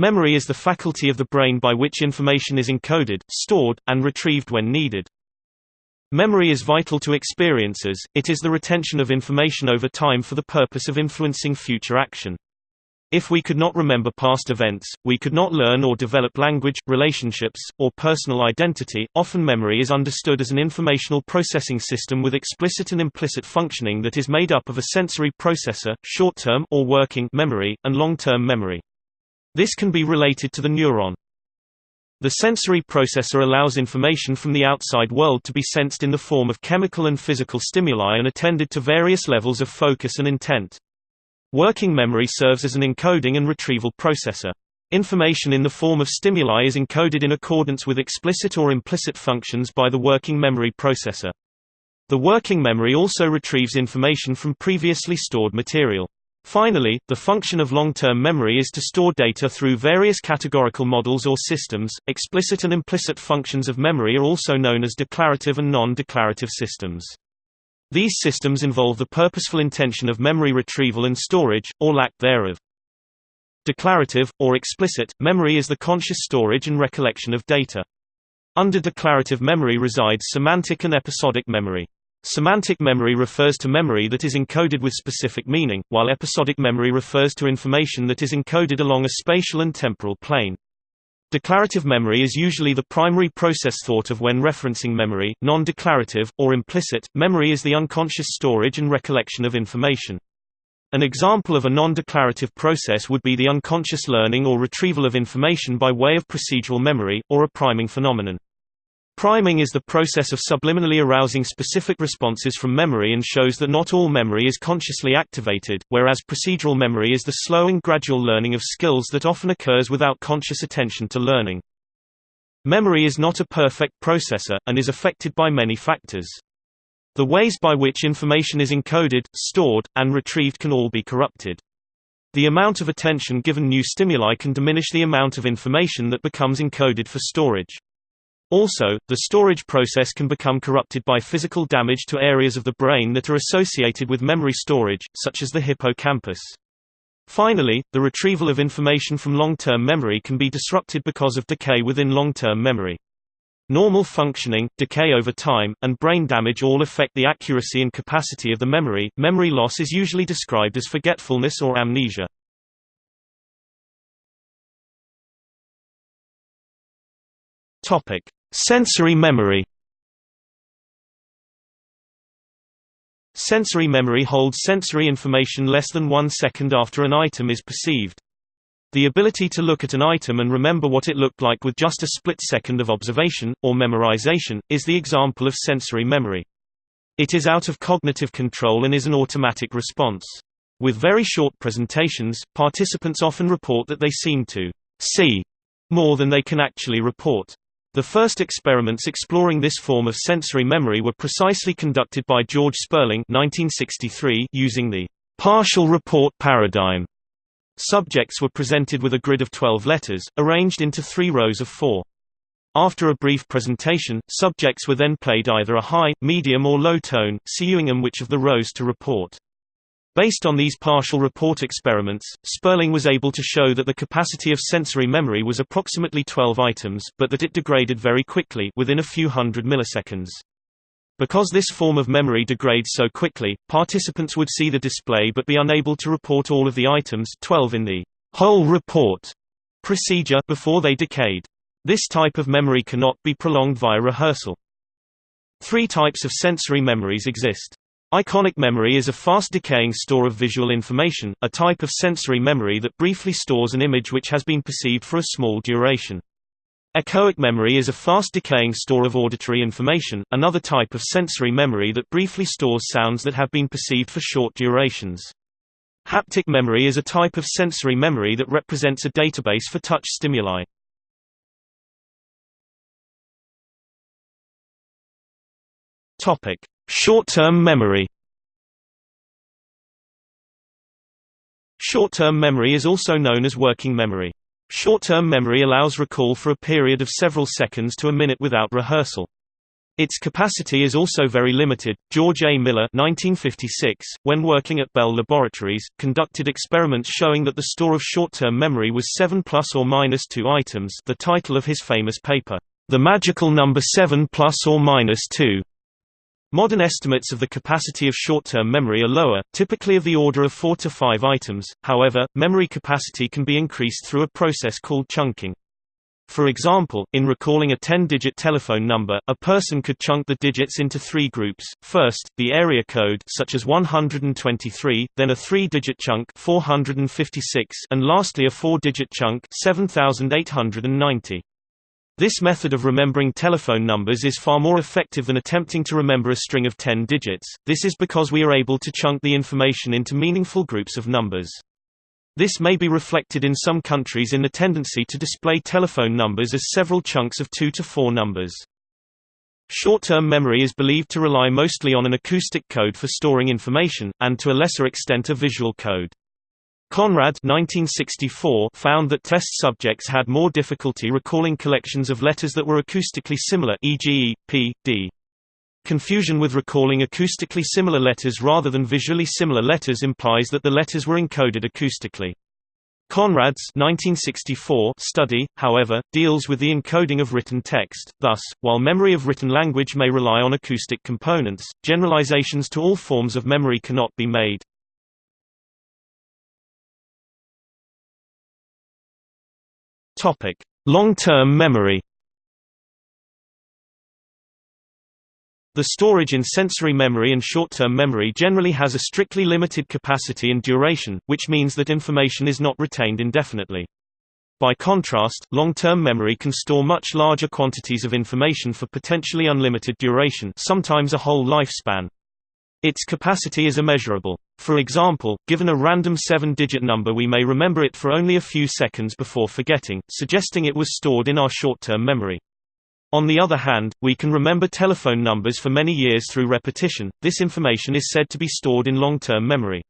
Memory is the faculty of the brain by which information is encoded, stored, and retrieved when needed. Memory is vital to experiences, it is the retention of information over time for the purpose of influencing future action. If we could not remember past events, we could not learn or develop language, relationships, or personal identity. Often memory is understood as an informational processing system with explicit and implicit functioning that is made up of a sensory processor, short-term or working memory, and long-term memory. This can be related to the neuron. The sensory processor allows information from the outside world to be sensed in the form of chemical and physical stimuli and attended to various levels of focus and intent. Working memory serves as an encoding and retrieval processor. Information in the form of stimuli is encoded in accordance with explicit or implicit functions by the working memory processor. The working memory also retrieves information from previously stored material. Finally, the function of long-term memory is to store data through various categorical models or systems. Explicit and implicit functions of memory are also known as declarative and non-declarative systems. These systems involve the purposeful intention of memory retrieval and storage, or lack thereof. Declarative, or explicit, memory is the conscious storage and recollection of data. Under declarative memory resides semantic and episodic memory. Semantic memory refers to memory that is encoded with specific meaning, while episodic memory refers to information that is encoded along a spatial and temporal plane. Declarative memory is usually the primary process thought of when referencing memory. Non-declarative, or implicit, memory is the unconscious storage and recollection of information. An example of a non-declarative process would be the unconscious learning or retrieval of information by way of procedural memory, or a priming phenomenon. Priming is the process of subliminally arousing specific responses from memory and shows that not all memory is consciously activated, whereas procedural memory is the slow and gradual learning of skills that often occurs without conscious attention to learning. Memory is not a perfect processor, and is affected by many factors. The ways by which information is encoded, stored, and retrieved can all be corrupted. The amount of attention given new stimuli can diminish the amount of information that becomes encoded for storage. Also, the storage process can become corrupted by physical damage to areas of the brain that are associated with memory storage, such as the hippocampus. Finally, the retrieval of information from long-term memory can be disrupted because of decay within long-term memory. Normal functioning, decay over time, and brain damage all affect the accuracy and capacity of the memory. Memory loss is usually described as forgetfulness or amnesia. Topic: Sensory memory Sensory memory holds sensory information less than one second after an item is perceived. The ability to look at an item and remember what it looked like with just a split second of observation, or memorization, is the example of sensory memory. It is out of cognitive control and is an automatic response. With very short presentations, participants often report that they seem to see more than they can actually report. The first experiments exploring this form of sensory memory were precisely conducted by George Sperling 1963 using the partial report paradigm. Subjects were presented with a grid of 12 letters, arranged into three rows of four. After a brief presentation, subjects were then played either a high, medium or low tone, seeing them which of the rows to report. Based on these partial report experiments, Sperling was able to show that the capacity of sensory memory was approximately 12 items, but that it degraded very quickly within a few hundred milliseconds. Because this form of memory degrades so quickly, participants would see the display but be unable to report all of the items 12 in the whole report procedure before they decayed. This type of memory cannot be prolonged via rehearsal. Three types of sensory memories exist. Iconic memory is a fast-decaying store of visual information, a type of sensory memory that briefly stores an image which has been perceived for a small duration. Echoic memory is a fast-decaying store of auditory information, another type of sensory memory that briefly stores sounds that have been perceived for short durations. Haptic memory is a type of sensory memory that represents a database for touch stimuli. Short-term memory Short-term memory is also known as working memory. Short-term memory allows recall for a period of several seconds to a minute without rehearsal. Its capacity is also very limited. George A. Miller, 1956, when working at Bell Laboratories, conducted experiments showing that the store of short-term memory was 7 plus or minus 2 items, the title of his famous paper, The Magical Number 7 plus or minus 2. Modern estimates of the capacity of short-term memory are lower, typically of the order of 4 to 5 items. However, memory capacity can be increased through a process called chunking. For example, in recalling a 10-digit telephone number, a person could chunk the digits into three groups, first, the area code such as 123, then a three-digit chunk 456, and lastly a four-digit chunk 7890. This method of remembering telephone numbers is far more effective than attempting to remember a string of 10 digits, this is because we are able to chunk the information into meaningful groups of numbers. This may be reflected in some countries in the tendency to display telephone numbers as several chunks of two to four numbers. Short-term memory is believed to rely mostly on an acoustic code for storing information, and to a lesser extent a visual code. Conrad 1964 found that test subjects had more difficulty recalling collections of letters that were acoustically similar e.g., p, d. Confusion with recalling acoustically similar letters rather than visually similar letters implies that the letters were encoded acoustically. Conrad's 1964 study, however, deals with the encoding of written text, thus, while memory of written language may rely on acoustic components, generalizations to all forms of memory cannot be made. Long-term memory The storage in sensory memory and short-term memory generally has a strictly limited capacity and duration, which means that information is not retained indefinitely. By contrast, long-term memory can store much larger quantities of information for potentially unlimited duration sometimes a whole lifespan. Its capacity is immeasurable. For example, given a random seven-digit number we may remember it for only a few seconds before forgetting, suggesting it was stored in our short-term memory. On the other hand, we can remember telephone numbers for many years through repetition, this information is said to be stored in long-term memory.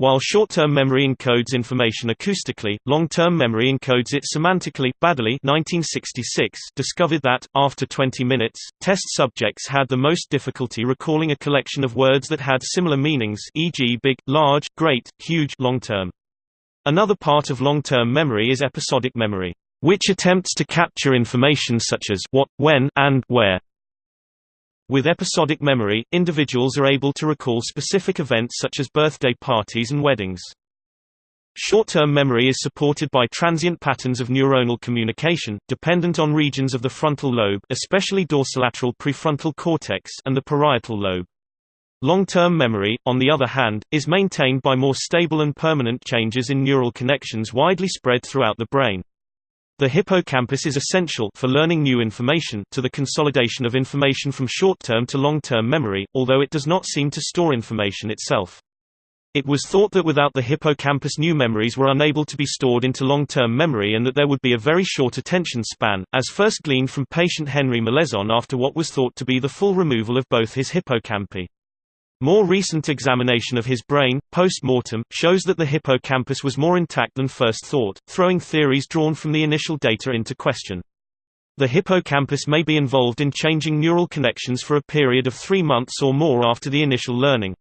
While short-term memory encodes information acoustically, long-term memory encodes it semantically. Baddeley 1966 discovered that, after 20 minutes, test subjects had the most difficulty recalling a collection of words that had similar meanings e.g. big, large, great, huge long-term. Another part of long-term memory is episodic memory which attempts to capture information such as what, when, and where. With episodic memory, individuals are able to recall specific events such as birthday parties and weddings. Short-term memory is supported by transient patterns of neuronal communication, dependent on regions of the frontal lobe especially dorsolateral prefrontal cortex and the parietal lobe. Long-term memory, on the other hand, is maintained by more stable and permanent changes in neural connections widely spread throughout the brain. The hippocampus is essential for learning new information to the consolidation of information from short-term to long-term memory, although it does not seem to store information itself. It was thought that without the hippocampus new memories were unable to be stored into long-term memory and that there would be a very short attention span, as first gleaned from patient Henry Molaison after what was thought to be the full removal of both his hippocampi. More recent examination of his brain, post-mortem, shows that the hippocampus was more intact than first thought, throwing theories drawn from the initial data into question. The hippocampus may be involved in changing neural connections for a period of three months or more after the initial learning.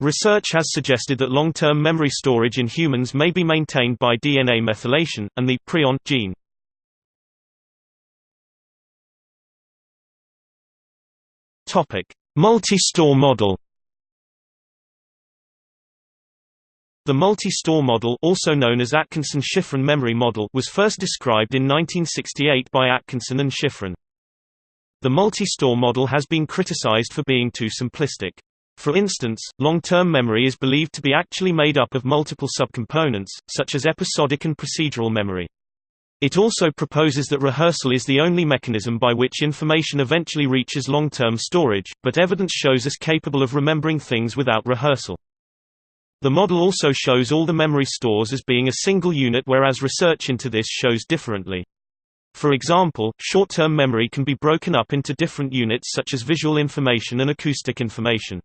Research has suggested that long-term memory storage in humans may be maintained by DNA methylation, and the prion gene. Multi-store model The multi-store model also known as Atkinson-Shiffrin memory model was first described in 1968 by Atkinson and Shiffrin. The multi-store model has been criticized for being too simplistic. For instance, long-term memory is believed to be actually made up of multiple subcomponents, such as episodic and procedural memory. It also proposes that rehearsal is the only mechanism by which information eventually reaches long-term storage, but evidence shows us capable of remembering things without rehearsal. The model also shows all the memory stores as being a single unit whereas research into this shows differently. For example, short-term memory can be broken up into different units such as visual information and acoustic information.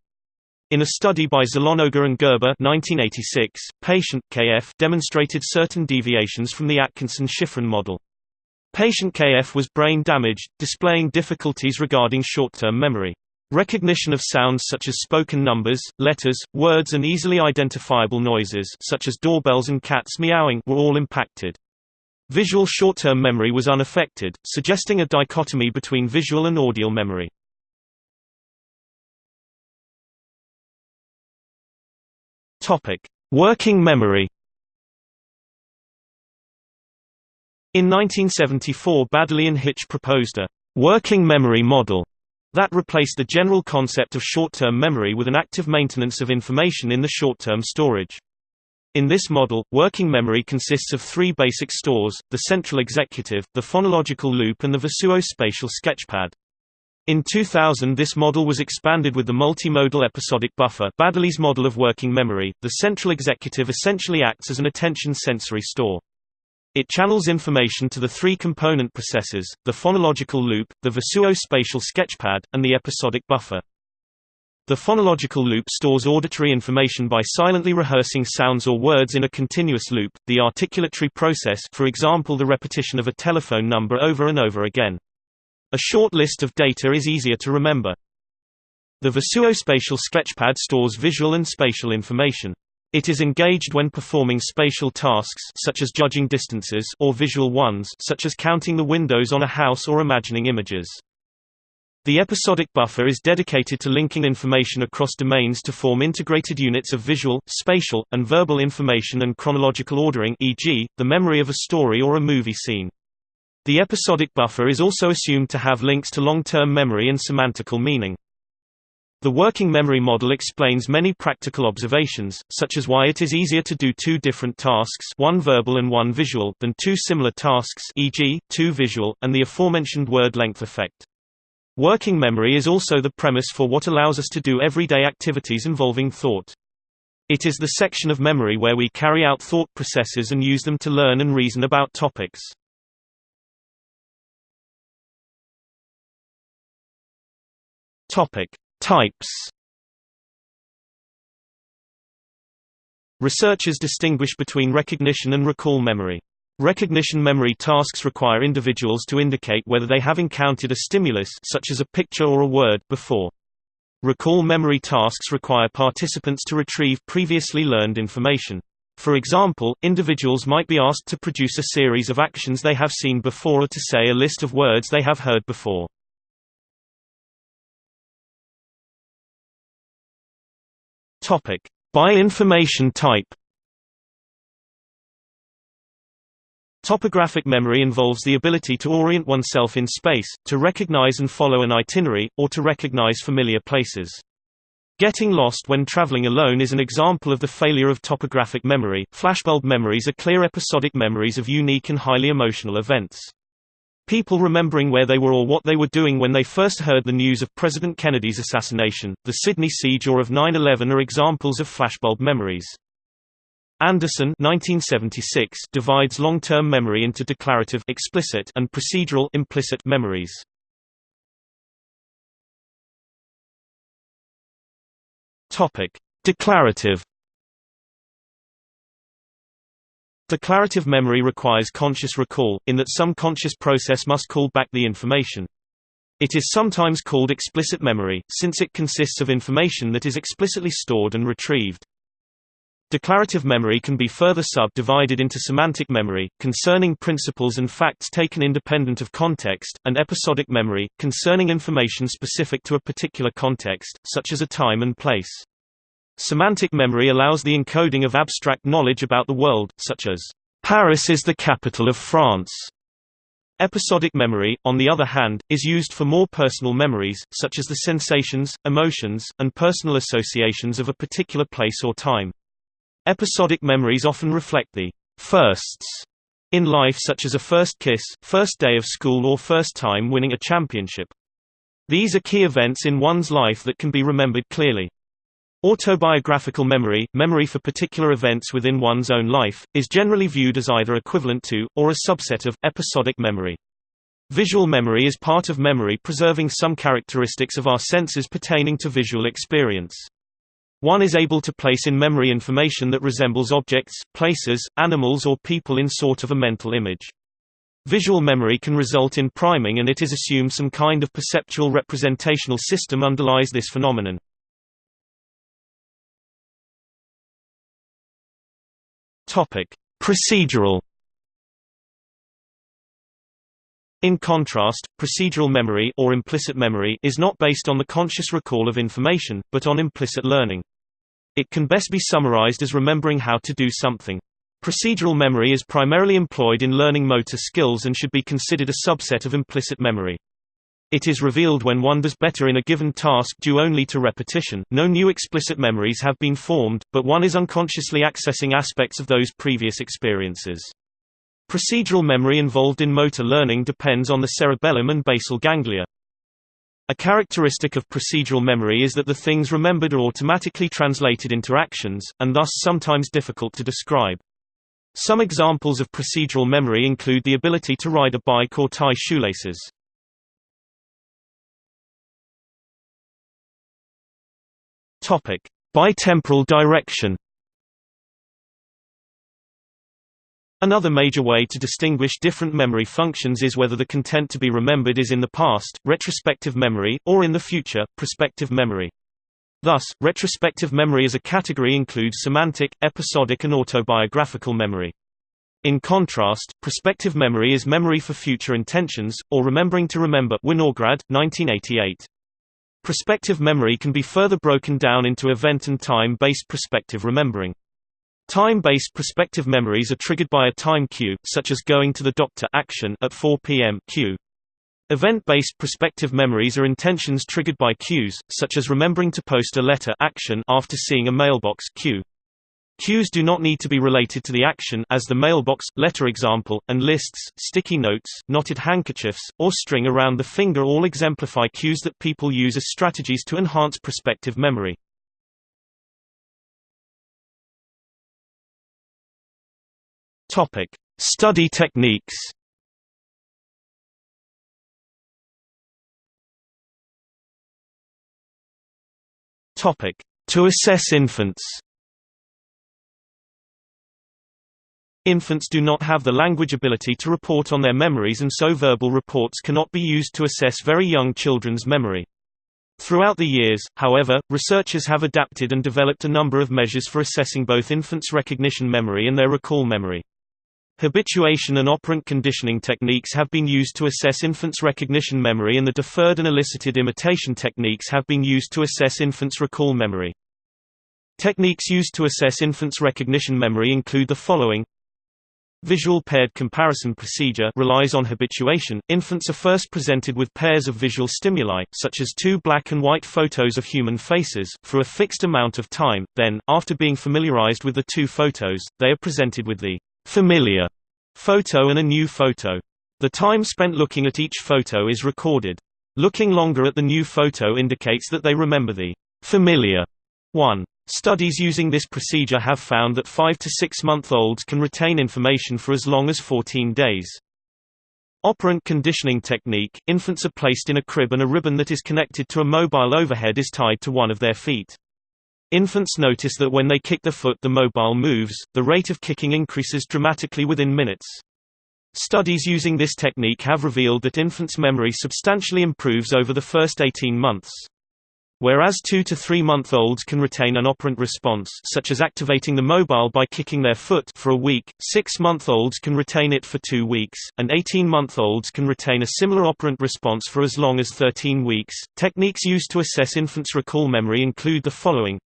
In a study by Zlonoga and Gerber 1986, patient KF demonstrated certain deviations from the Atkinson-Shiffrin model. Patient KF was brain damaged, displaying difficulties regarding short-term memory. Recognition of sounds such as spoken numbers, letters, words and easily identifiable noises such as doorbells and cats meowing were all impacted. Visual short-term memory was unaffected, suggesting a dichotomy between visual and audio memory. Working memory. In 1974 Baddeley and Hitch proposed a «working memory model» that replaced the general concept of short-term memory with an active maintenance of information in the short-term storage. In this model, working memory consists of three basic stores, the central executive, the phonological loop and the visuospatial sketchpad. In 2000 this model was expanded with the multimodal episodic buffer Baddeley's model of working memory. The central executive essentially acts as an attention sensory store. It channels information to the three component processors, the phonological loop, the visuospatial sketchpad, and the episodic buffer. The phonological loop stores auditory information by silently rehearsing sounds or words in a continuous loop, the articulatory process for example the repetition of a telephone number over and over again. A short list of data is easier to remember. The visuospatial sketchpad stores visual and spatial information. It is engaged when performing spatial tasks such as judging distances or visual ones such as counting the windows on a house or imagining images. The episodic buffer is dedicated to linking information across domains to form integrated units of visual, spatial, and verbal information and chronological ordering e.g., the memory of a story or a movie scene. The episodic buffer is also assumed to have links to long-term memory and semantical meaning. The working memory model explains many practical observations, such as why it is easier to do two different tasks one verbal and one visual than two similar tasks e.g., two visual, and the aforementioned word length effect. Working memory is also the premise for what allows us to do everyday activities involving thought. It is the section of memory where we carry out thought processes and use them to learn and reason about topics. Topic: Types Researchers distinguish between recognition and recall memory. Recognition memory tasks require individuals to indicate whether they have encountered a stimulus such as a picture or a word before. Recall memory tasks require participants to retrieve previously learned information. For example, individuals might be asked to produce a series of actions they have seen before or to say a list of words they have heard before. Topic: By information type. Topographic memory involves the ability to orient oneself in space, to recognize and follow an itinerary, or to recognize familiar places. Getting lost when traveling alone is an example of the failure of topographic memory. Flashbulb memories are clear episodic memories of unique and highly emotional events. People remembering where they were or what they were doing when they first heard the news of President Kennedy's assassination, the Sydney siege or of 9-11 are examples of flashbulb memories. Anderson 1976 divides long-term memory into declarative explicit and procedural implicit memories. Topic: Declarative Declarative memory requires conscious recall, in that some conscious process must call back the information. It is sometimes called explicit memory, since it consists of information that is explicitly stored and retrieved. Declarative memory can be further subdivided into semantic memory, concerning principles and facts taken independent of context, and episodic memory, concerning information specific to a particular context, such as a time and place. Semantic memory allows the encoding of abstract knowledge about the world, such as, "'Paris is the capital of France'". Episodic memory, on the other hand, is used for more personal memories, such as the sensations, emotions, and personal associations of a particular place or time. Episodic memories often reflect the firsts in life such as a first kiss, first day of school or first time winning a championship. These are key events in one's life that can be remembered clearly. Autobiographical memory, memory for particular events within one's own life, is generally viewed as either equivalent to, or a subset of, episodic memory. Visual memory is part of memory preserving some characteristics of our senses pertaining to visual experience. One is able to place in memory information that resembles objects, places, animals or people in sort of a mental image. Visual memory can result in priming and it is assumed some kind of perceptual representational system underlies this phenomenon. Procedural In contrast, procedural memory or implicit memory is not based on the conscious recall of information, but on implicit learning. It can best be summarized as remembering how to do something. Procedural memory is primarily employed in learning motor skills and should be considered a subset of implicit memory. It is revealed when one does better in a given task due only to repetition. No new explicit memories have been formed, but one is unconsciously accessing aspects of those previous experiences. Procedural memory involved in motor learning depends on the cerebellum and basal ganglia. A characteristic of procedural memory is that the things remembered are automatically translated into actions, and thus sometimes difficult to describe. Some examples of procedural memory include the ability to ride a bike or tie shoelaces. Bitemporal direction Another major way to distinguish different memory functions is whether the content to be remembered is in the past retrospective memory, or in the future prospective memory. Thus, retrospective memory as a category includes semantic, episodic and autobiographical memory. In contrast, prospective memory is memory for future intentions, or remembering to remember Winograd, 1988. Prospective memory can be further broken down into event and time-based prospective remembering. Time-based prospective memories are triggered by a time cue, such as going to the doctor action at 4 p.m. cue. Event-based prospective memories are intentions triggered by cues, such as remembering to post a letter action after seeing a mailbox cue. Cues do not need to be related to the action as the mailbox, letter example, and lists, sticky notes, knotted handkerchiefs, or string around the finger all exemplify cues that people use as strategies to enhance prospective memory. Topic: Study techniques. Topic: To assess infants. Infants do not have the language ability to report on their memories and so verbal reports cannot be used to assess very young children's memory. Throughout the years, however, researchers have adapted and developed a number of measures for assessing both infants' recognition memory and their recall memory. Habituation and operant conditioning techniques have been used to assess infants' recognition memory and the deferred and elicited imitation techniques have been used to assess infants' recall memory. Techniques used to assess infants' recognition memory include the following Visual paired comparison procedure relies on habituation. Infants are first presented with pairs of visual stimuli, such as two black and white photos of human faces, for a fixed amount of time, then, after being familiarized with the two photos, they are presented with the familiar photo and a new photo. The time spent looking at each photo is recorded. Looking longer at the new photo indicates that they remember the familiar one. Studies using this procedure have found that 5 to 6 month olds can retain information for as long as 14 days. Operant conditioning technique – Infants are placed in a crib and a ribbon that is connected to a mobile overhead is tied to one of their feet. Infants notice that when they kick the foot the mobile moves, the rate of kicking increases dramatically within minutes. Studies using this technique have revealed that infants' memory substantially improves over the first 18 months. Whereas 2 to 3 month olds can retain an operant response such as activating the mobile by kicking their foot for a week, 6 month olds can retain it for 2 weeks, and 18 month olds can retain a similar operant response for as long as 13 weeks. Techniques used to assess infants' recall memory include the following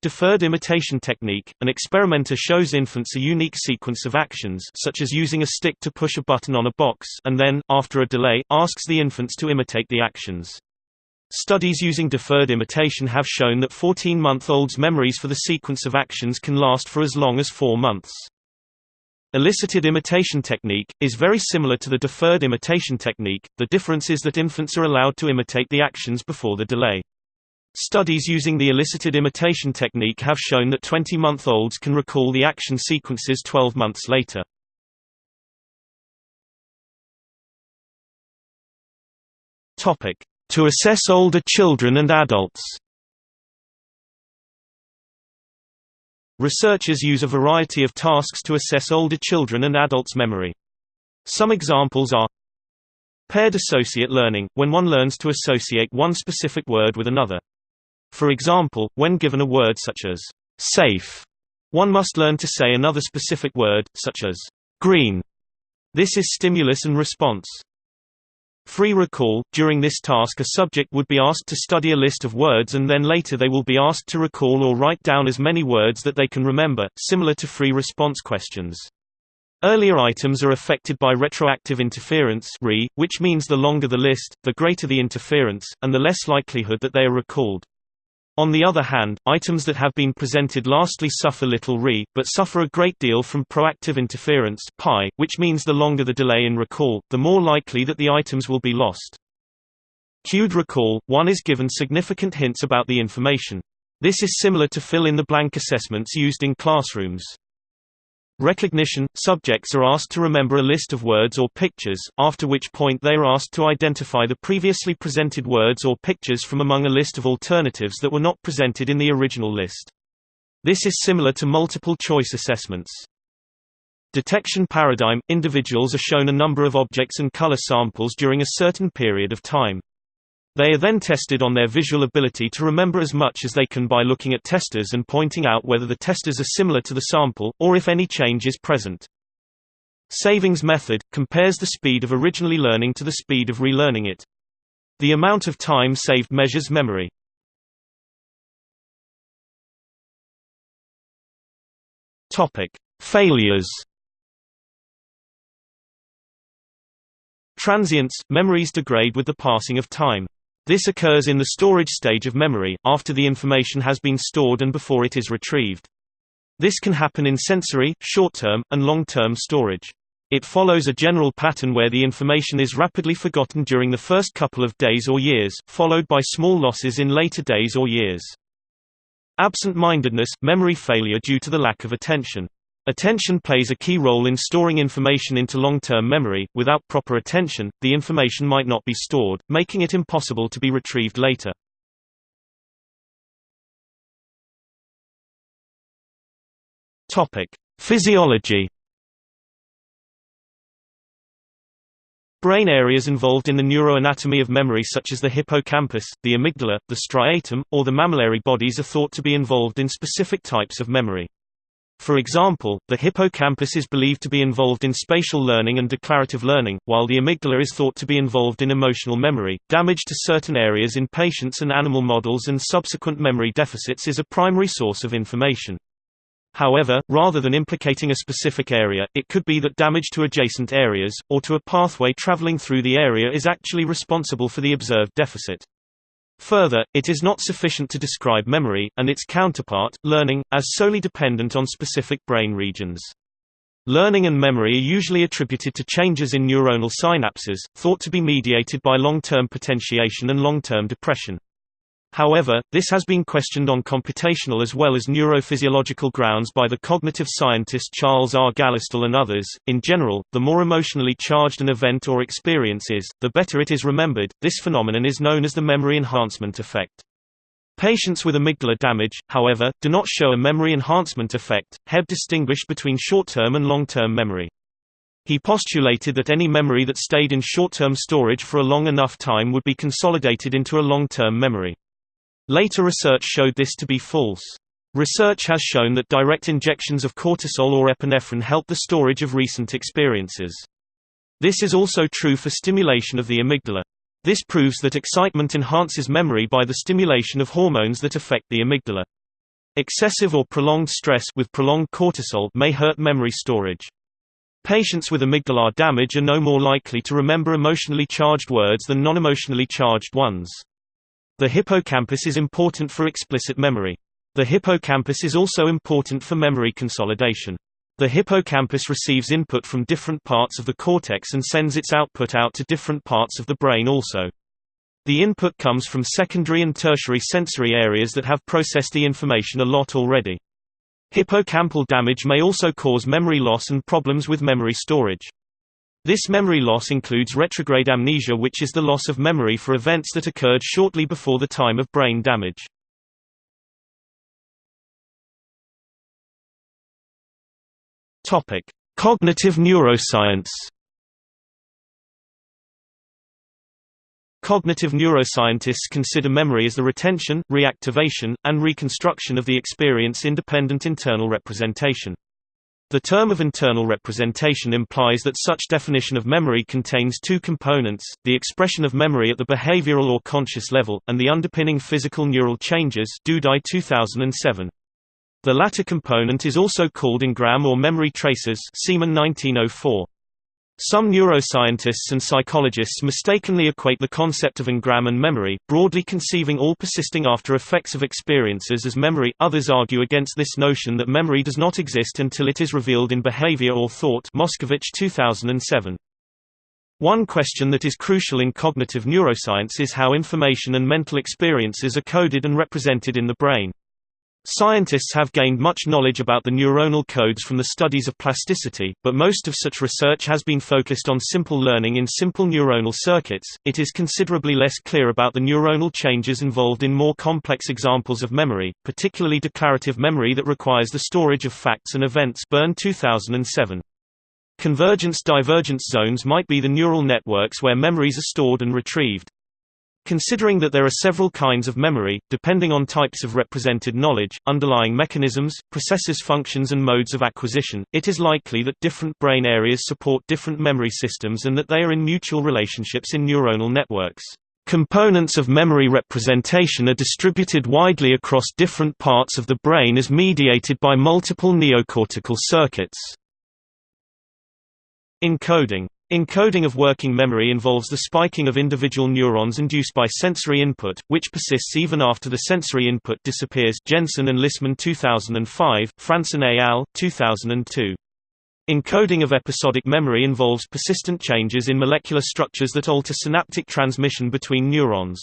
Deferred imitation technique – An experimenter shows infants a unique sequence of actions such as using a stick to push a button on a box and then, after a delay, asks the infants to imitate the actions. Studies using deferred imitation have shown that 14-month-olds' memories for the sequence of actions can last for as long as four months. Elicited imitation technique, is very similar to the deferred imitation technique, the difference is that infants are allowed to imitate the actions before the delay. Studies using the elicited imitation technique have shown that 20-month-olds can recall the action sequences 12 months later. To assess older children and adults Researchers use a variety of tasks to assess older children and adults' memory. Some examples are Paired associate learning, when one learns to associate one specific word with another. For example, when given a word such as safe, one must learn to say another specific word, such as green. This is stimulus and response. Free recall – During this task a subject would be asked to study a list of words and then later they will be asked to recall or write down as many words that they can remember, similar to free response questions. Earlier items are affected by retroactive interference re, which means the longer the list, the greater the interference, and the less likelihood that they are recalled. On the other hand, items that have been presented lastly suffer little re, but suffer a great deal from proactive interference pi, which means the longer the delay in recall, the more likely that the items will be lost. Cued recall – One is given significant hints about the information. This is similar to fill-in-the-blank assessments used in classrooms. Recognition – Subjects are asked to remember a list of words or pictures, after which point they are asked to identify the previously presented words or pictures from among a list of alternatives that were not presented in the original list. This is similar to multiple-choice assessments. Detection paradigm – Individuals are shown a number of objects and color samples during a certain period of time. They are then tested on their visual ability to remember as much as they can by looking at testers and pointing out whether the testers are similar to the sample, or if any change is present. Savings method – compares the speed of originally learning to the speed of relearning it. The amount of time saved measures memory. Failures Transients – Memories degrade with the passing of time. This occurs in the storage stage of memory, after the information has been stored and before it is retrieved. This can happen in sensory, short-term, and long-term storage. It follows a general pattern where the information is rapidly forgotten during the first couple of days or years, followed by small losses in later days or years. Absent-mindedness – memory failure due to the lack of attention. Attention plays a key role in storing information into long-term memory. Without proper attention, the information might not be stored, making it impossible to be retrieved later. Topic: Physiology. Brain areas involved in the neuroanatomy of memory such as the hippocampus, the amygdala, the striatum, or the mammillary bodies are thought to be involved in specific types of memory. For example, the hippocampus is believed to be involved in spatial learning and declarative learning, while the amygdala is thought to be involved in emotional memory. Damage to certain areas in patients and animal models and subsequent memory deficits is a primary source of information. However, rather than implicating a specific area, it could be that damage to adjacent areas, or to a pathway traveling through the area is actually responsible for the observed deficit. Further, it is not sufficient to describe memory, and its counterpart, learning, as solely dependent on specific brain regions. Learning and memory are usually attributed to changes in neuronal synapses, thought to be mediated by long-term potentiation and long-term depression. However, this has been questioned on computational as well as neurophysiological grounds by the cognitive scientist Charles R. Gallistel and others. In general, the more emotionally charged an event or experience is, the better it is remembered. This phenomenon is known as the memory enhancement effect. Patients with amygdala damage, however, do not show a memory enhancement effect. Hebb distinguished between short-term and long-term memory. He postulated that any memory that stayed in short-term storage for a long enough time would be consolidated into a long-term memory. Later research showed this to be false. Research has shown that direct injections of cortisol or epinephrine help the storage of recent experiences. This is also true for stimulation of the amygdala. This proves that excitement enhances memory by the stimulation of hormones that affect the amygdala. Excessive or prolonged stress with prolonged cortisol may hurt memory storage. Patients with amygdalar damage are no more likely to remember emotionally charged words than non-emotionally charged ones. The hippocampus is important for explicit memory. The hippocampus is also important for memory consolidation. The hippocampus receives input from different parts of the cortex and sends its output out to different parts of the brain also. The input comes from secondary and tertiary sensory areas that have processed the information a lot already. Hippocampal damage may also cause memory loss and problems with memory storage. This memory loss includes retrograde amnesia which is the loss of memory for events that occurred shortly before the time of brain damage. Cognitive neuroscience Cognitive neuroscientists consider memory as the retention, reactivation, and reconstruction of the experience-independent internal representation. The term of internal representation implies that such definition of memory contains two components, the expression of memory at the behavioral or conscious level, and the underpinning physical neural changes Dudai 2007. The latter component is also called engram or memory traces Semon 1904. Some neuroscientists and psychologists mistakenly equate the concept of engram and memory, broadly conceiving all persisting after effects of experiences as memory. Others argue against this notion that memory does not exist until it is revealed in behavior or thought. Moscovitch 2007. One question that is crucial in cognitive neuroscience is how information and mental experiences are coded and represented in the brain. Scientists have gained much knowledge about the neuronal codes from the studies of plasticity, but most of such research has been focused on simple learning in simple neuronal circuits. It is considerably less clear about the neuronal changes involved in more complex examples of memory, particularly declarative memory that requires the storage of facts and events. Byrne 2007. Convergence-divergence zones might be the neural networks where memories are stored and retrieved. Considering that there are several kinds of memory, depending on types of represented knowledge, underlying mechanisms, processes functions and modes of acquisition, it is likely that different brain areas support different memory systems and that they are in mutual relationships in neuronal networks. Components of memory representation are distributed widely across different parts of the brain as mediated by multiple neocortical circuits. Encoding Encoding of working memory involves the spiking of individual neurons induced by sensory input, which persists even after the sensory input disappears Jensen and Lisman 2005, Fransén et al., 2002. Encoding of episodic memory involves persistent changes in molecular structures that alter synaptic transmission between neurons.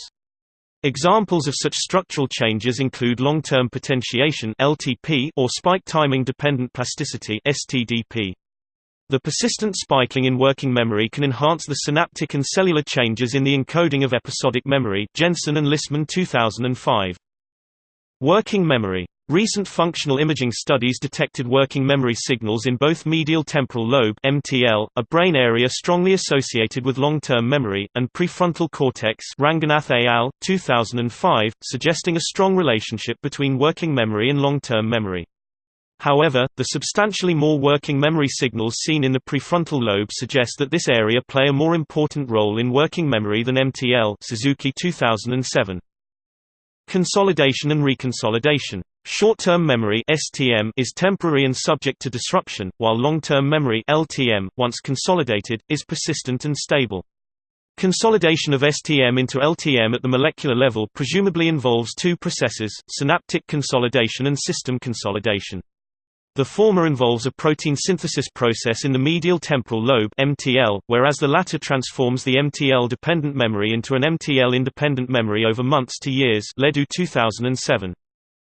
Examples of such structural changes include long-term potentiation (LTP) or spike timing dependent plasticity (STDP). The persistent spiking in working memory can enhance the synaptic and cellular changes in the encoding of episodic memory Jensen and Lisman 2005. Working memory. Recent functional imaging studies detected working memory signals in both medial temporal lobe (MTL), a brain area strongly associated with long-term memory, and prefrontal cortex Ranganath et al., 2005, suggesting a strong relationship between working memory and long-term memory. However, the substantially more working memory signals seen in the prefrontal lobe suggest that this area play a more important role in working memory than MTL Suzuki 2007. Consolidation and reconsolidation. Short-term memory (STM) is temporary and subject to disruption, while long-term memory (LTM), once consolidated, is persistent and stable. Consolidation of STM into LTM at the molecular level presumably involves two processes, synaptic consolidation and system consolidation. The former involves a protein synthesis process in the medial temporal lobe (MTL), whereas the latter transforms the MTL-dependent memory into an MTL-independent memory over months to years. LeDoux 2007.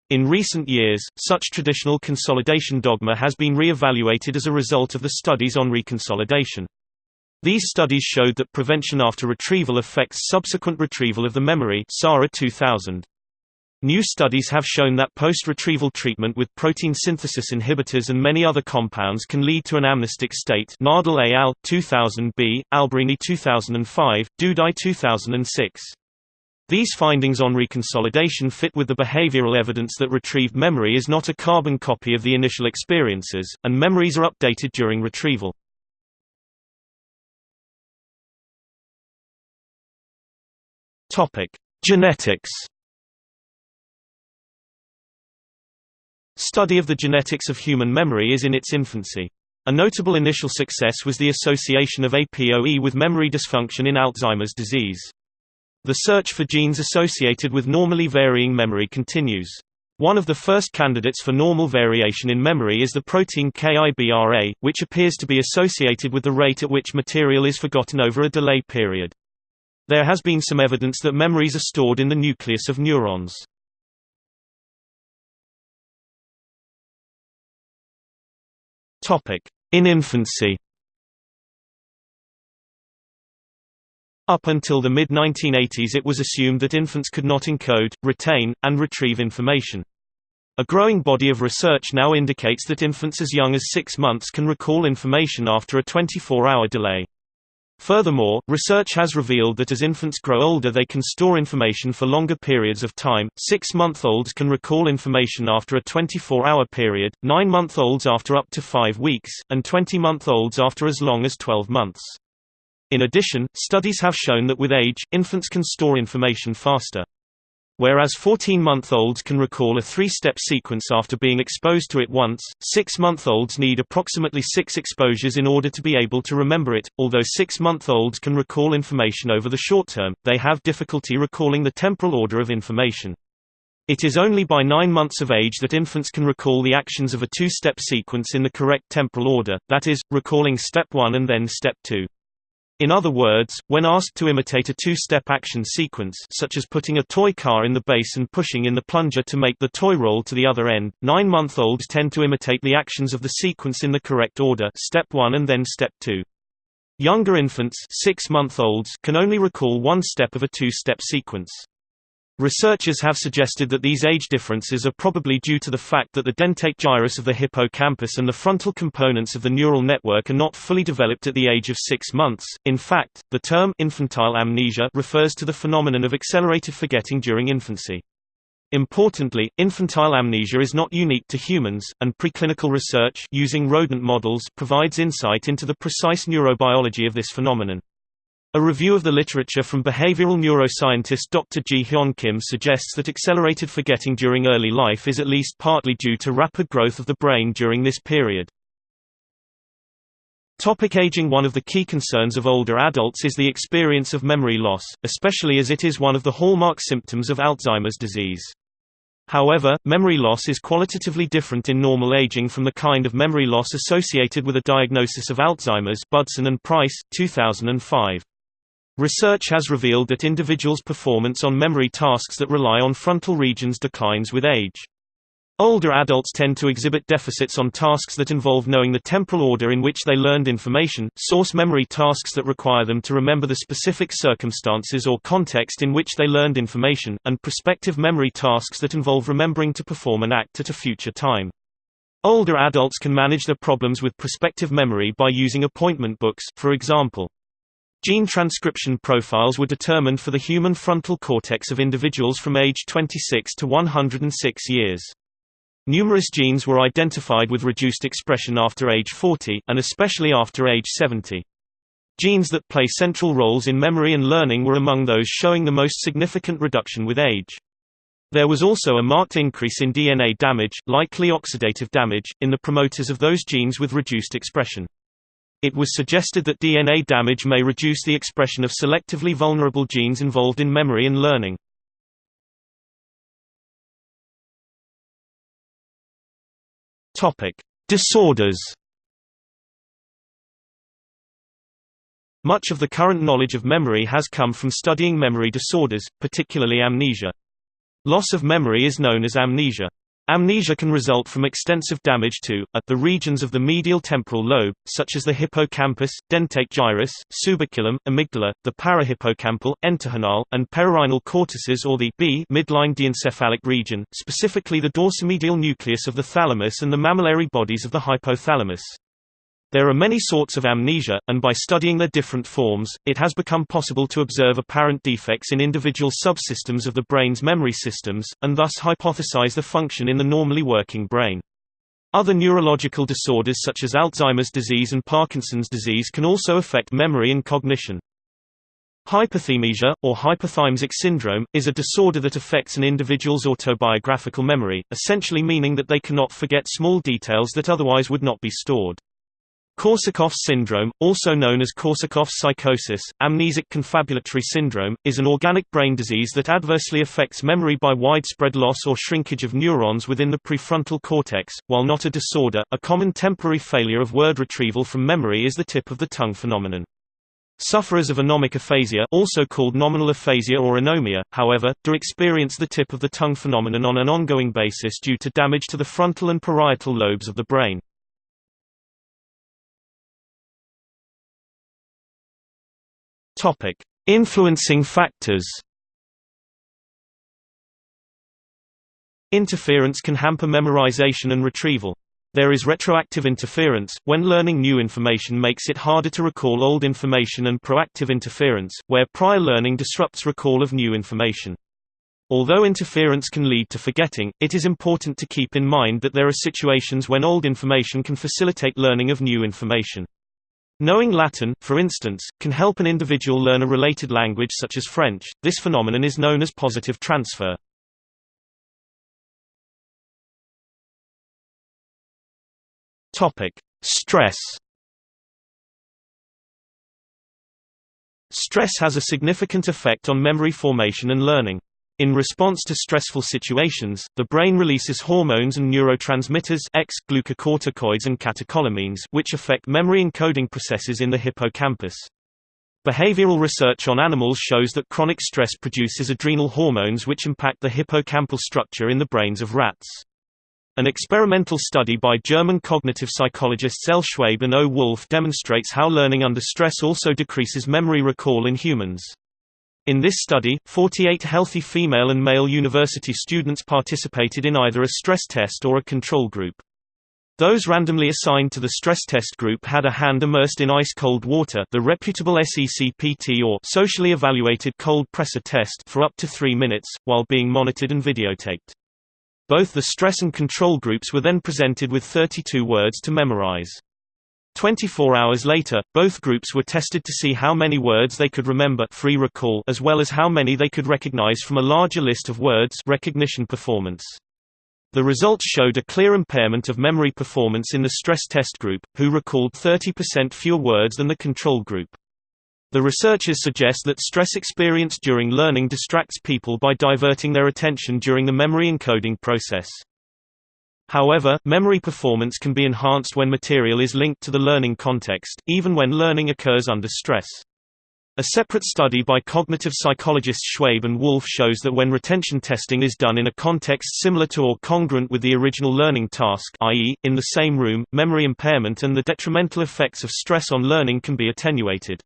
In recent years, such traditional consolidation dogma has been re-evaluated as a result of the studies on reconsolidation. These studies showed that prevention after retrieval affects subsequent retrieval of the memory Sara 2000. New studies have shown that post-retrieval treatment with protein synthesis inhibitors and many other compounds can lead to an amnestic state Nader et al., 2000b, Alberini 2005, Dudai 2006. These findings on reconsolidation fit with the behavioral evidence that retrieved memory is not a carbon copy of the initial experiences, and memories are updated during retrieval. Genetics Study of the genetics of human memory is in its infancy. A notable initial success was the association of APOE with memory dysfunction in Alzheimer's disease. The search for genes associated with normally varying memory continues. One of the first candidates for normal variation in memory is the protein KIBRA, which appears to be associated with the rate at which material is forgotten over a delay period. There has been some evidence that memories are stored in the nucleus of neurons. In infancy Up until the mid-1980s it was assumed that infants could not encode, retain, and retrieve information. A growing body of research now indicates that infants as young as six months can recall information after a 24-hour delay. Furthermore, research has revealed that as infants grow older they can store information for longer periods of time, 6-month-olds can recall information after a 24-hour period, 9-month-olds after up to 5 weeks, and 20-month-olds after as long as 12 months. In addition, studies have shown that with age, infants can store information faster. Whereas 14-month-olds can recall a three-step sequence after being exposed to it once, 6-month-olds need approximately six exposures in order to be able to remember it. Although 6-month-olds can recall information over the short term, they have difficulty recalling the temporal order of information. It is only by 9 months of age that infants can recall the actions of a two-step sequence in the correct temporal order, that is, recalling step 1 and then step 2. In other words, when asked to imitate a two-step action sequence such as putting a toy car in the base and pushing in the plunger to make the toy roll to the other end, nine-month-olds tend to imitate the actions of the sequence in the correct order step 1 and then step 2. Younger infants six-month-olds can only recall one step of a two-step sequence. Researchers have suggested that these age differences are probably due to the fact that the dentate gyrus of the hippocampus and the frontal components of the neural network are not fully developed at the age of six months. In fact, the term infantile amnesia refers to the phenomenon of accelerated forgetting during infancy. Importantly, infantile amnesia is not unique to humans, and preclinical research using rodent models provides insight into the precise neurobiology of this phenomenon. A review of the literature from behavioral neuroscientist Dr. Ji Hyun Kim suggests that accelerated forgetting during early life is at least partly due to rapid growth of the brain during this period. Topic aging One of the key concerns of older adults is the experience of memory loss, especially as it is one of the hallmark symptoms of Alzheimer's disease. However, memory loss is qualitatively different in normal aging from the kind of memory loss associated with a diagnosis of Alzheimer's Budson and Price, 2005. Research has revealed that individuals' performance on memory tasks that rely on frontal regions declines with age. Older adults tend to exhibit deficits on tasks that involve knowing the temporal order in which they learned information, source memory tasks that require them to remember the specific circumstances or context in which they learned information, and prospective memory tasks that involve remembering to perform an act at a future time. Older adults can manage their problems with prospective memory by using appointment books, for example. Gene transcription profiles were determined for the human frontal cortex of individuals from age 26 to 106 years. Numerous genes were identified with reduced expression after age 40, and especially after age 70. Genes that play central roles in memory and learning were among those showing the most significant reduction with age. There was also a marked increase in DNA damage, likely oxidative damage, in the promoters of those genes with reduced expression. It was suggested that DNA damage may reduce the expression of selectively vulnerable genes involved in memory and learning. Disorders Much of the current knowledge of memory has come from studying memory disorders, particularly amnesia. Loss of memory is known as amnesia. Amnesia can result from extensive damage to a, the regions of the medial temporal lobe, such as the hippocampus, dentate gyrus, subiculum, amygdala, the parahippocampal, entorhinal, and perirhinal cortices or the B midline diencephalic region, specifically the dorsomedial nucleus of the thalamus and the mammillary bodies of the hypothalamus. There are many sorts of amnesia, and by studying their different forms, it has become possible to observe apparent defects in individual subsystems of the brain's memory systems, and thus hypothesize the function in the normally working brain. Other neurological disorders such as Alzheimer's disease and Parkinson's disease can also affect memory and cognition. Hyperthymesia, or hyperthymesic syndrome, is a disorder that affects an individual's autobiographical memory, essentially meaning that they cannot forget small details that otherwise would not be stored. Korsakoff's syndrome, also known as Korsakoff's psychosis, amnesic confabulatory syndrome, is an organic brain disease that adversely affects memory by widespread loss or shrinkage of neurons within the prefrontal cortex. While not a disorder, a common temporary failure of word retrieval from memory is the tip of the tongue phenomenon. Sufferers of anomic aphasia also called nominal aphasia or anomia, however, do experience the tip of the tongue phenomenon on an ongoing basis due to damage to the frontal and parietal lobes of the brain. Topic: Influencing factors. Interference can hamper memorization and retrieval. There is retroactive interference, when learning new information makes it harder to recall old information and proactive interference, where prior learning disrupts recall of new information. Although interference can lead to forgetting, it is important to keep in mind that there are situations when old information can facilitate learning of new information. Knowing Latin, for instance, can help an individual learn a related language such as French. This phenomenon is known as positive transfer. Topic: Stress. Stress has a significant effect on memory formation and learning. In response to stressful situations, the brain releases hormones and neurotransmitters X, glucocorticoids and catecholamines which affect memory encoding processes in the hippocampus. Behavioral research on animals shows that chronic stress produces adrenal hormones which impact the hippocampal structure in the brains of rats. An experimental study by German cognitive psychologists L. Schwabe and O. Wolf demonstrates how learning under stress also decreases memory recall in humans. In this study, 48 healthy female and male university students participated in either a stress test or a control group. Those randomly assigned to the stress test group had a hand immersed in ice-cold water the reputable SECPT or socially evaluated cold pressor test for up to three minutes, while being monitored and videotaped. Both the stress and control groups were then presented with 32 words to memorize. 24 hours later, both groups were tested to see how many words they could remember free recall as well as how many they could recognize from a larger list of words recognition performance. The results showed a clear impairment of memory performance in the stress test group, who recalled 30% fewer words than the control group. The researchers suggest that stress experienced during learning distracts people by diverting their attention during the memory encoding process. However, memory performance can be enhanced when material is linked to the learning context, even when learning occurs under stress. A separate study by cognitive psychologists Schwabe and Wolf shows that when retention testing is done in a context similar to or congruent with the original learning task i.e., in the same room, memory impairment and the detrimental effects of stress on learning can be attenuated.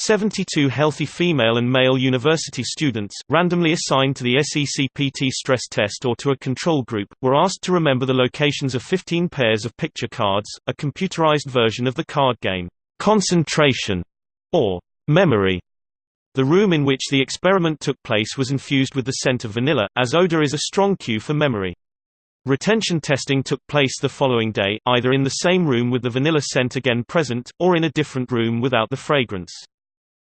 72 healthy female and male university students, randomly assigned to the SECPT stress test or to a control group, were asked to remember the locations of 15 pairs of picture cards, a computerized version of the card game, concentration, or memory. The room in which the experiment took place was infused with the scent of vanilla, as odor is a strong cue for memory. Retention testing took place the following day, either in the same room with the vanilla scent again present, or in a different room without the fragrance.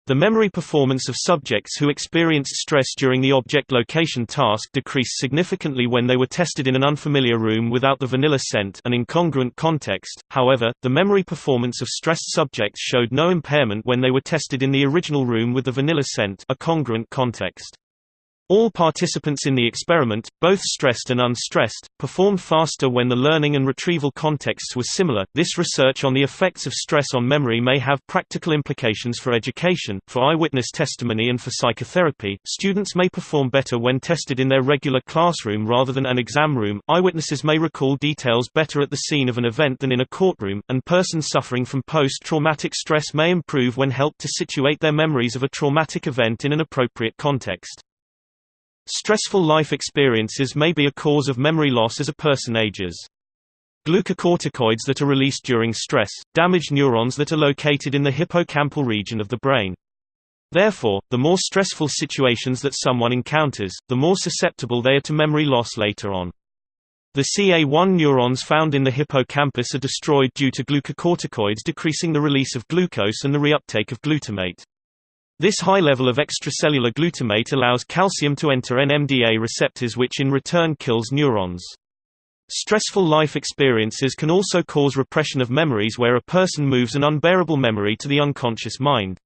The memory performance of subjects who experienced stress during the object location task decreased significantly when they were tested in an unfamiliar room without the vanilla scent an incongruent context. However, the memory performance of stressed subjects showed no impairment when they were tested in the original room with the vanilla scent a congruent context. All participants in the experiment, both stressed and unstressed, performed faster when the learning and retrieval contexts were similar. This research on the effects of stress on memory may have practical implications for education, for eyewitness testimony, and for psychotherapy. Students may perform better when tested in their regular classroom rather than an exam room. Eyewitnesses may recall details better at the scene of an event than in a courtroom, and persons suffering from post traumatic stress may improve when helped to situate their memories of a traumatic event in an appropriate context. Stressful life experiences may be a cause of memory loss as a person ages. Glucocorticoids that are released during stress, damage neurons that are located in the hippocampal region of the brain. Therefore, the more stressful situations that someone encounters, the more susceptible they are to memory loss later on. The CA1 neurons found in the hippocampus are destroyed due to glucocorticoids decreasing the release of glucose and the reuptake of glutamate. This high level of extracellular glutamate allows calcium to enter NMDA receptors which in return kills neurons. Stressful life experiences can also cause repression of memories where a person moves an unbearable memory to the unconscious mind.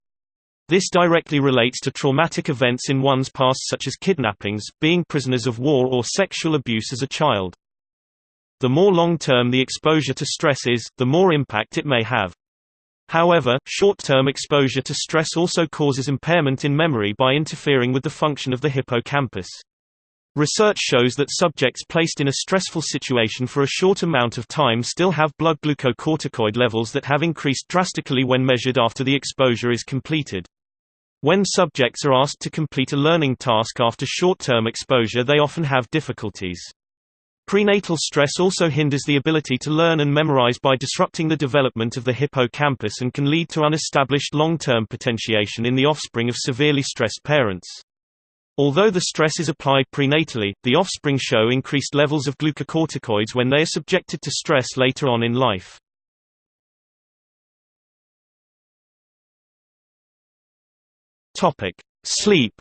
This directly relates to traumatic events in one's past such as kidnappings, being prisoners of war or sexual abuse as a child. The more long-term the exposure to stress is, the more impact it may have. However, short-term exposure to stress also causes impairment in memory by interfering with the function of the hippocampus. Research shows that subjects placed in a stressful situation for a short amount of time still have blood glucocorticoid levels that have increased drastically when measured after the exposure is completed. When subjects are asked to complete a learning task after short-term exposure they often have difficulties. Prenatal stress also hinders the ability to learn and memorize by disrupting the development of the hippocampus and can lead to unestablished long-term potentiation in the offspring of severely stressed parents. Although the stress is applied prenatally, the offspring show increased levels of glucocorticoids when they are subjected to stress later on in life. Sleep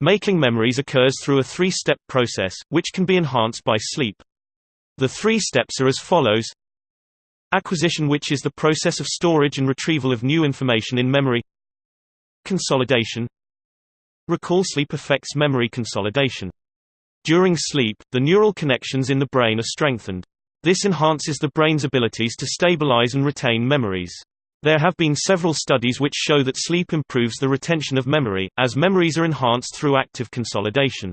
Making memories occurs through a three-step process, which can be enhanced by sleep. The three steps are as follows Acquisition which is the process of storage and retrieval of new information in memory Consolidation Recall sleep affects memory consolidation. During sleep, the neural connections in the brain are strengthened. This enhances the brain's abilities to stabilize and retain memories. There have been several studies which show that sleep improves the retention of memory, as memories are enhanced through active consolidation.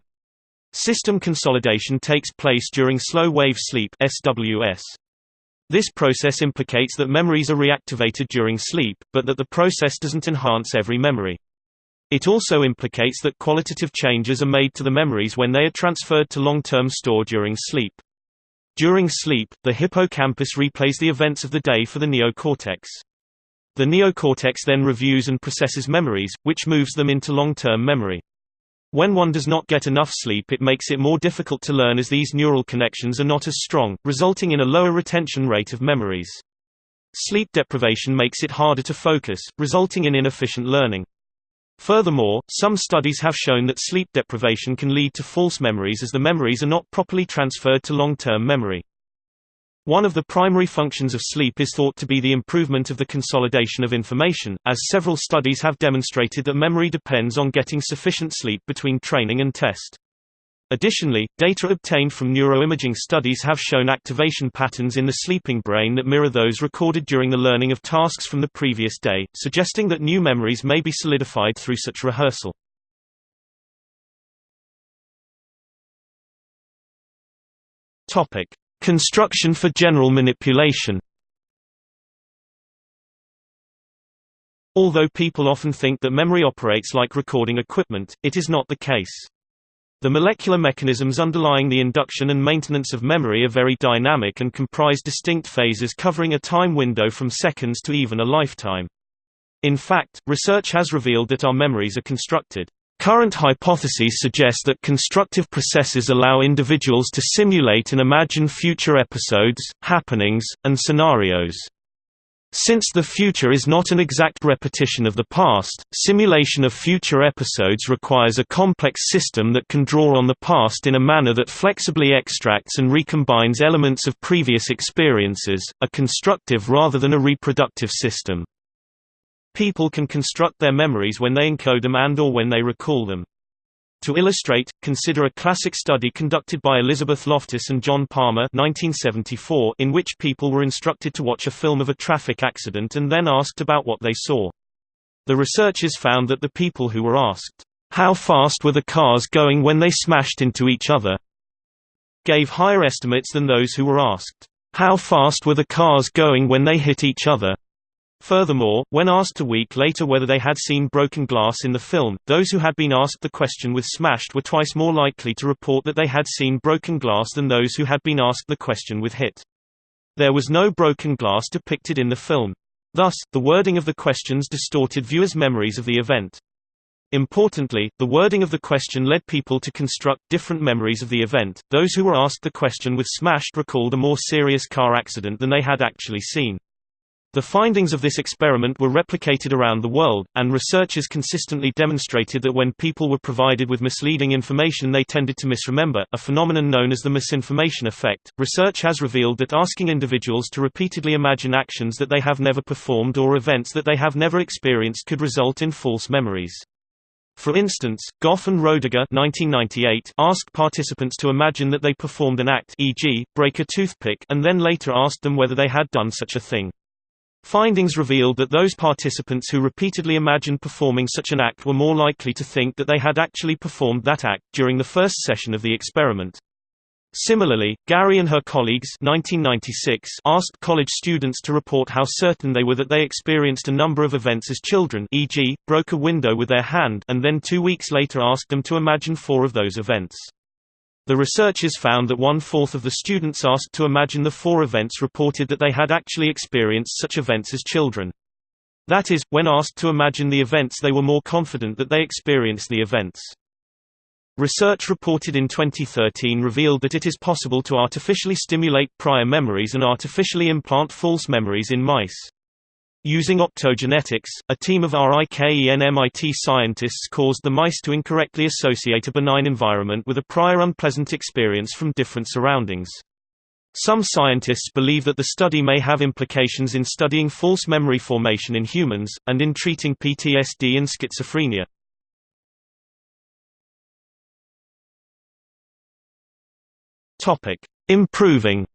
System consolidation takes place during slow-wave sleep SWS. This process implicates that memories are reactivated during sleep, but that the process doesn't enhance every memory. It also implicates that qualitative changes are made to the memories when they are transferred to long-term store during sleep. During sleep, the hippocampus replays the events of the day for the neocortex. The neocortex then reviews and processes memories, which moves them into long-term memory. When one does not get enough sleep it makes it more difficult to learn as these neural connections are not as strong, resulting in a lower retention rate of memories. Sleep deprivation makes it harder to focus, resulting in inefficient learning. Furthermore, some studies have shown that sleep deprivation can lead to false memories as the memories are not properly transferred to long-term memory. One of the primary functions of sleep is thought to be the improvement of the consolidation of information, as several studies have demonstrated that memory depends on getting sufficient sleep between training and test. Additionally, data obtained from neuroimaging studies have shown activation patterns in the sleeping brain that mirror those recorded during the learning of tasks from the previous day, suggesting that new memories may be solidified through such rehearsal. Topic: Construction for general manipulation Although people often think that memory operates like recording equipment, it is not the case. The molecular mechanisms underlying the induction and maintenance of memory are very dynamic and comprise distinct phases covering a time window from seconds to even a lifetime. In fact, research has revealed that our memories are constructed Current hypotheses suggest that constructive processes allow individuals to simulate and imagine future episodes, happenings, and scenarios. Since the future is not an exact repetition of the past, simulation of future episodes requires a complex system that can draw on the past in a manner that flexibly extracts and recombines elements of previous experiences, a constructive rather than a reproductive system. People can construct their memories when they encode them and or when they recall them. To illustrate, consider a classic study conducted by Elizabeth Loftus and John Palmer 1974 in which people were instructed to watch a film of a traffic accident and then asked about what they saw. The researchers found that the people who were asked, "'How fast were the cars going when they smashed into each other?' gave higher estimates than those who were asked, "'How fast were the cars going when they hit each other?' Furthermore, when asked a week later whether they had seen broken glass in the film, those who had been asked the question with Smashed were twice more likely to report that they had seen broken glass than those who had been asked the question with Hit. There was no broken glass depicted in the film. Thus, the wording of the questions distorted viewers' memories of the event. Importantly, the wording of the question led people to construct different memories of the event. Those who were asked the question with Smashed recalled a more serious car accident than they had actually seen. The findings of this experiment were replicated around the world, and researchers consistently demonstrated that when people were provided with misleading information they tended to misremember, a phenomenon known as the misinformation effect. Research has revealed that asking individuals to repeatedly imagine actions that they have never performed or events that they have never experienced could result in false memories. For instance, Goff and Roediger 1998 asked participants to imagine that they performed an act e.g., break a toothpick and then later asked them whether they had done such a thing. Findings revealed that those participants who repeatedly imagined performing such an act were more likely to think that they had actually performed that act, during the first session of the experiment. Similarly, Garry and her colleagues 1996 asked college students to report how certain they were that they experienced a number of events as children e.g., broke a window with their hand and then two weeks later asked them to imagine four of those events. The researchers found that one-fourth of the students asked to imagine the four events reported that they had actually experienced such events as children. That is, when asked to imagine the events they were more confident that they experienced the events. Research reported in 2013 revealed that it is possible to artificially stimulate prior memories and artificially implant false memories in mice. Using optogenetics, a team of RIKEN and MIT scientists caused the mice to incorrectly associate a benign environment with a prior unpleasant experience from different surroundings. Some scientists believe that the study may have implications in studying false memory formation in humans, and in treating PTSD and schizophrenia. Improving.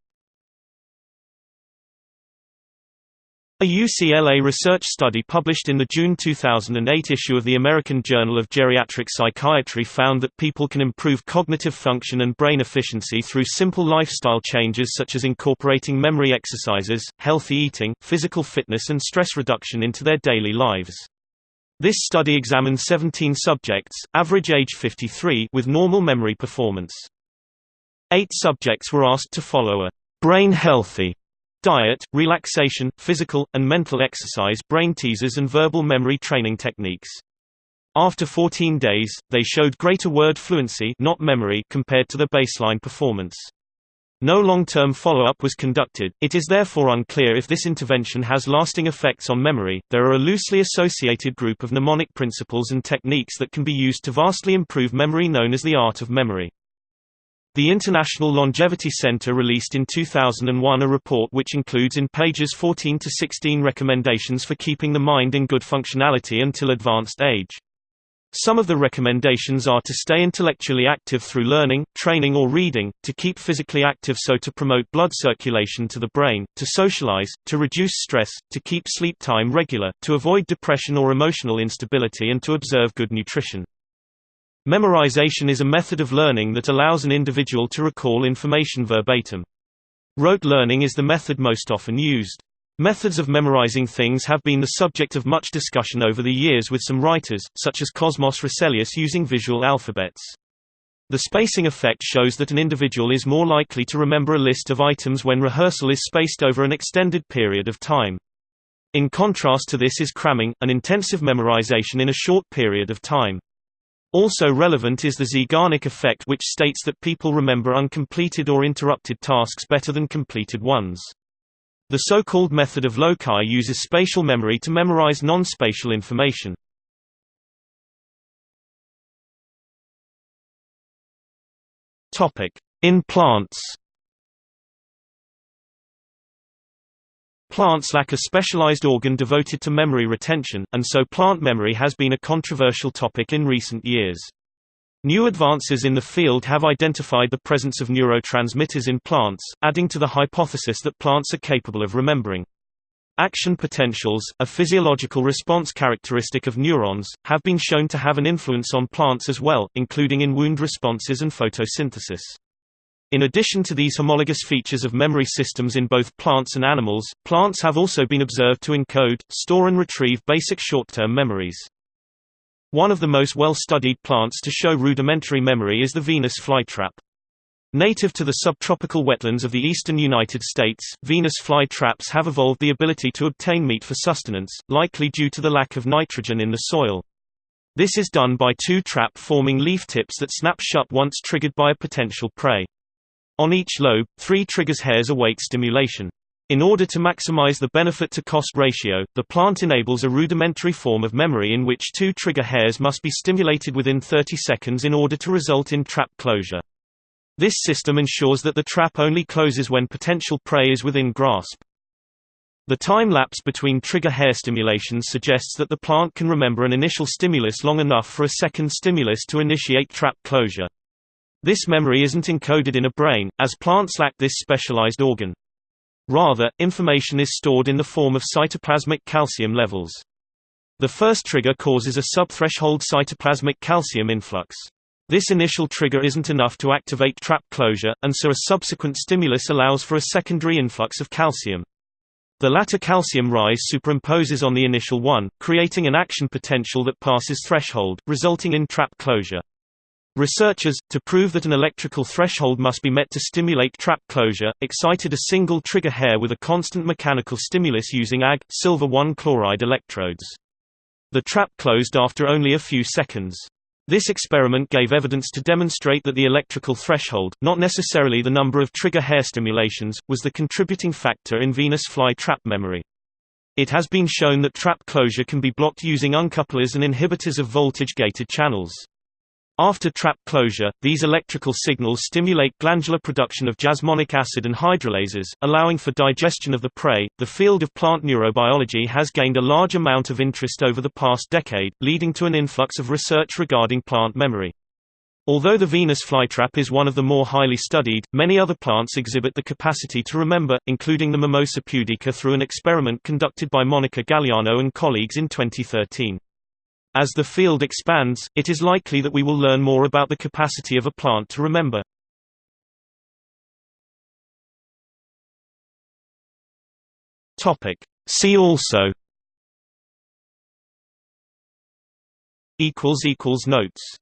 A UCLA research study published in the June 2008 issue of the American Journal of Geriatric Psychiatry found that people can improve cognitive function and brain efficiency through simple lifestyle changes such as incorporating memory exercises, healthy eating, physical fitness and stress reduction into their daily lives. This study examined 17 subjects, average age 53, with normal memory performance. Eight subjects were asked to follow a brain-healthy diet, relaxation, physical, and mental exercise brain teasers and verbal memory training techniques. After 14 days, they showed greater word fluency not memory compared to the baseline performance. No long-term follow-up was conducted, it is therefore unclear if this intervention has lasting effects on memory. There are a loosely associated group of mnemonic principles and techniques that can be used to vastly improve memory known as the art of memory. The International Longevity Center released in 2001 a report which includes in pages 14 to 16 recommendations for keeping the mind in good functionality until advanced age. Some of the recommendations are to stay intellectually active through learning, training or reading, to keep physically active so to promote blood circulation to the brain, to socialize, to reduce stress, to keep sleep time regular, to avoid depression or emotional instability and to observe good nutrition. Memorization is a method of learning that allows an individual to recall information verbatim. Rote learning is the method most often used. Methods of memorizing things have been the subject of much discussion over the years with some writers, such as Cosmos Rossellius using visual alphabets. The spacing effect shows that an individual is more likely to remember a list of items when rehearsal is spaced over an extended period of time. In contrast to this is cramming, an intensive memorization in a short period of time. Also relevant is the Zeigarnik effect which states that people remember uncompleted or interrupted tasks better than completed ones. The so-called method of loci uses spatial memory to memorize non-spatial information. In plants Plants lack a specialized organ devoted to memory retention, and so plant memory has been a controversial topic in recent years. New advances in the field have identified the presence of neurotransmitters in plants, adding to the hypothesis that plants are capable of remembering. Action potentials, a physiological response characteristic of neurons, have been shown to have an influence on plants as well, including in wound responses and photosynthesis. In addition to these homologous features of memory systems in both plants and animals, plants have also been observed to encode, store and retrieve basic short-term memories. One of the most well-studied plants to show rudimentary memory is the Venus flytrap. Native to the subtropical wetlands of the eastern United States, Venus flytraps have evolved the ability to obtain meat for sustenance, likely due to the lack of nitrogen in the soil. This is done by two trap-forming leaf tips that snap shut once triggered by a potential prey. On each lobe, three triggers hairs await stimulation. In order to maximize the benefit-to-cost ratio, the plant enables a rudimentary form of memory in which two trigger hairs must be stimulated within 30 seconds in order to result in trap closure. This system ensures that the trap only closes when potential prey is within grasp. The time lapse between trigger hair stimulations suggests that the plant can remember an initial stimulus long enough for a second stimulus to initiate trap closure. This memory isn't encoded in a brain, as plants lack this specialized organ. Rather, information is stored in the form of cytoplasmic calcium levels. The first trigger causes a subthreshold cytoplasmic calcium influx. This initial trigger isn't enough to activate trap closure, and so a subsequent stimulus allows for a secondary influx of calcium. The latter calcium rise superimposes on the initial one, creating an action potential that passes threshold, resulting in trap closure. Researchers, to prove that an electrical threshold must be met to stimulate trap closure, excited a single trigger hair with a constant mechanical stimulus using Ag, silver 1 chloride electrodes. The trap closed after only a few seconds. This experiment gave evidence to demonstrate that the electrical threshold, not necessarily the number of trigger hair stimulations, was the contributing factor in Venus fly trap memory. It has been shown that trap closure can be blocked using uncouplers and inhibitors of voltage-gated channels. After trap closure, these electrical signals stimulate glandular production of jasmonic acid and hydrolases, allowing for digestion of the prey. The field of plant neurobiology has gained a large amount of interest over the past decade, leading to an influx of research regarding plant memory. Although the Venus flytrap is one of the more highly studied, many other plants exhibit the capacity to remember, including the Mimosa pudica through an experiment conducted by Monica Gagliano and colleagues in 2013. As the field expands, it is likely that we will learn more about the capacity of a plant to remember. Topic. See also Notes